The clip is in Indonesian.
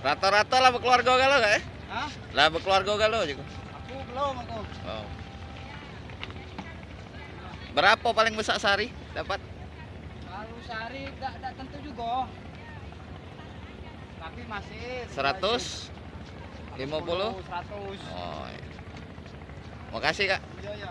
Rata-rata lah berkeluarga galau gak ya? Hah? Lah berkeluarga galau juga. Aku belum aku. Oh. Berapa paling besar sehari dapat? Kalau sehari enggak tentu juga. Tapi masih 100? 50? 100. Oh. iya. Makasih, Kak. Iya, iya.